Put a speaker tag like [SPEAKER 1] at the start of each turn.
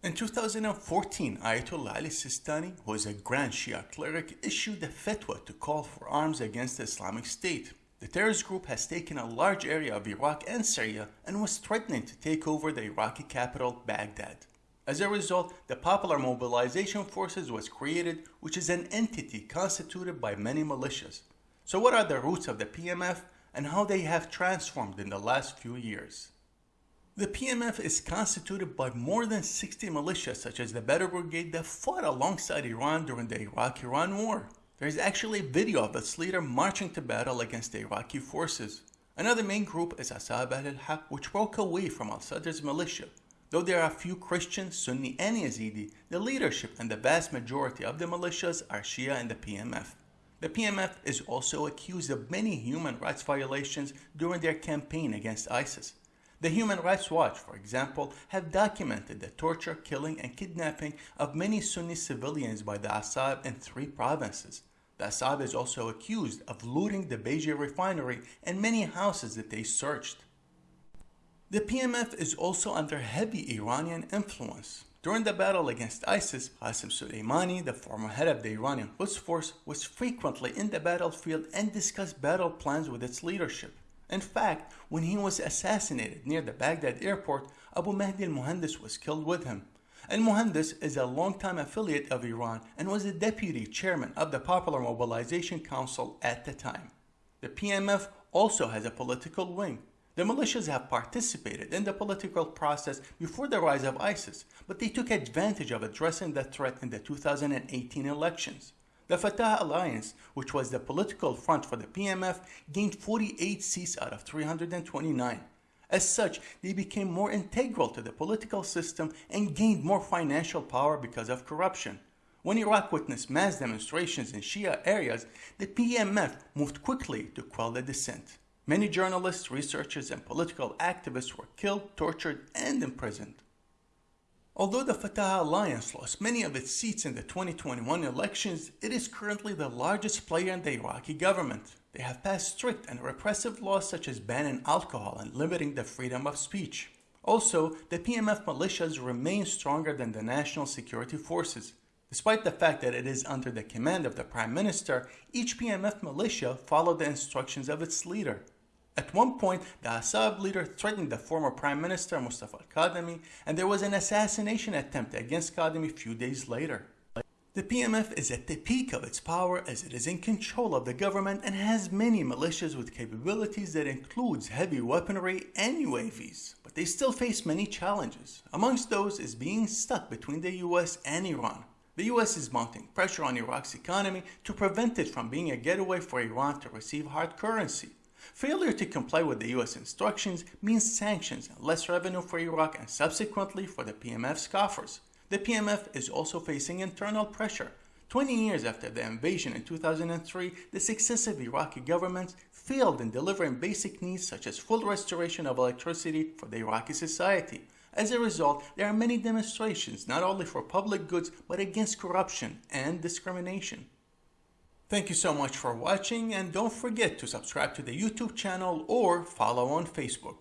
[SPEAKER 1] In 2014, Ayatollah Ali Sistani, who is a Grand Shia cleric, issued a fatwa to call for arms against the Islamic State. The terrorist group has taken a large area of Iraq and Syria and was threatening to take over the Iraqi capital, Baghdad. As a result, the Popular Mobilization Forces was created, which is an entity constituted by many militias. So what are the roots of the PMF and how they have transformed in the last few years? The PMF is constituted by more than 60 militias such as the Badr Brigade that fought alongside Iran during the Iraq-Iran War. There is actually a video of its leader marching to battle against the Iraqi forces. Another main group is Asa'ib al-Haq which broke away from al-Sadr's militia. Though there are few Christians, Sunni and Yazidi, the leadership and the vast majority of the militias are Shia and the PMF. The PMF is also accused of many human rights violations during their campaign against ISIS. The Human Rights Watch, for example, have documented the torture, killing, and kidnapping of many Sunni civilians by the Asa'ib in three provinces. The Asa'ib is also accused of looting the Baiji refinery and many houses that they searched. The PMF is also under heavy Iranian influence. During the battle against ISIS, Qasem Soleimani, the former head of the Iranian Quds Force, was frequently in the battlefield and discussed battle plans with its leadership. In fact, when he was assassinated near the Baghdad airport, Abu Mahdi al-Muhandis was killed with him. Al-Muhandis is a longtime affiliate of Iran and was the deputy chairman of the Popular Mobilization Council at the time. The PMF also has a political wing. The militias have participated in the political process before the rise of ISIS, but they took advantage of addressing the threat in the 2018 elections. The Fatah Alliance, which was the political front for the PMF, gained 48 seats out of 329. As such, they became more integral to the political system and gained more financial power because of corruption. When Iraq witnessed mass demonstrations in Shia areas, the PMF moved quickly to quell the dissent. Many journalists, researchers, and political activists were killed, tortured, and imprisoned. Although the Fatah Alliance lost many of its seats in the 2021 elections, it is currently the largest player in the Iraqi government. They have passed strict and repressive laws such as banning alcohol and limiting the freedom of speech. Also, the PMF militias remain stronger than the national security forces. Despite the fact that it is under the command of the Prime Minister, each PMF militia followed the instructions of its leader. At one point, the Asa'ib leader threatened the former Prime Minister Mustafa al-Kadhimi and there was an assassination attempt against Kadhimi a few days later. The PMF is at the peak of its power as it is in control of the government and has many militias with capabilities that includes heavy weaponry and UAVs, but they still face many challenges. Amongst those is being stuck between the US and Iran. The US is mounting pressure on Iraq's economy to prevent it from being a getaway for Iran to receive hard currency. Failure to comply with the US instructions means sanctions and less revenue for Iraq and subsequently for the PMF's coffers. The PMF is also facing internal pressure. 20 years after the invasion in 2003, the successive Iraqi governments failed in delivering basic needs such as full restoration of electricity for the Iraqi society. As a result, there are many demonstrations not only for public goods but against corruption and discrimination. Thank you so much for watching and don't forget to subscribe to the YouTube channel or follow on Facebook.